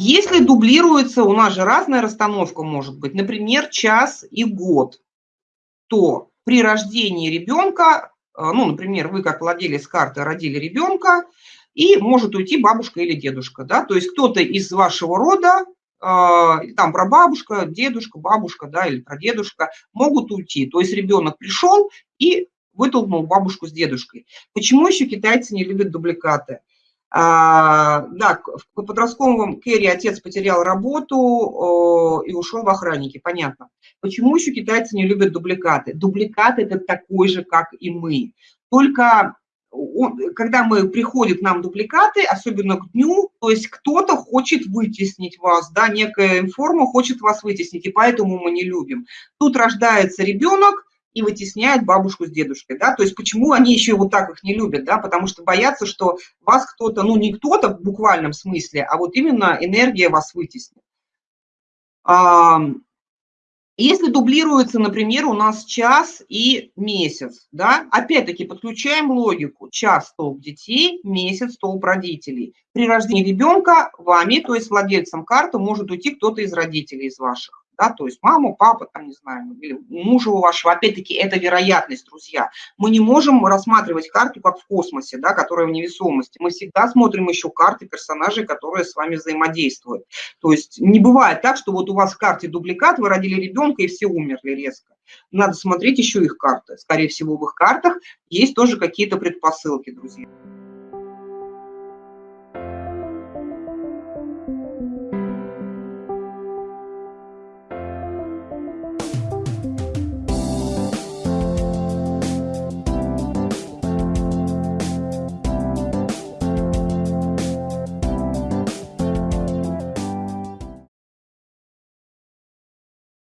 Если дублируется, у нас же разная расстановка может быть, например, час и год, то при рождении ребенка, э, ну, например, вы как владелец карты родили ребенка, и может уйти бабушка или дедушка, да, то есть кто-то из вашего рода, э, там прабабушка, дедушка, бабушка, да, или прадедушка могут уйти, то есть ребенок пришел и вытолкнул бабушку с дедушкой. Почему еще китайцы не любят дубликаты? А, да, в подростковом керри отец потерял работу и ушел в охранники, понятно. Почему еще китайцы не любят дубликаты? Дубликат – это такой же, как и мы. Только он, когда мы приходят нам дубликаты, особенно к дню, то есть кто-то хочет вытеснить вас, да, некая информа хочет вас вытеснить, и поэтому мы не любим. Тут рождается ребенок, и вытесняют бабушку с дедушкой, да, то есть почему они еще вот так их не любят, да, потому что боятся, что вас кто-то, ну не кто-то в буквальном смысле, а вот именно энергия вас вытеснит. Если дублируется, например, у нас час и месяц, да, опять-таки подключаем логику. Час столб детей, месяц столб родителей. При рождении ребенка вами, то есть владельцем карты, может уйти кто-то из родителей, из ваших да, то есть маму, папа, там, не знаю, или мужа у вашего, опять-таки, это вероятность, друзья. Мы не можем рассматривать карту как в космосе, да, которая в невесомости. Мы всегда смотрим еще карты персонажей, которые с вами взаимодействуют. То есть не бывает так, что вот у вас в карте дубликат, вы родили ребенка и все умерли резко. Надо смотреть еще их карты. Скорее всего, в их картах есть тоже какие-то предпосылки, друзья.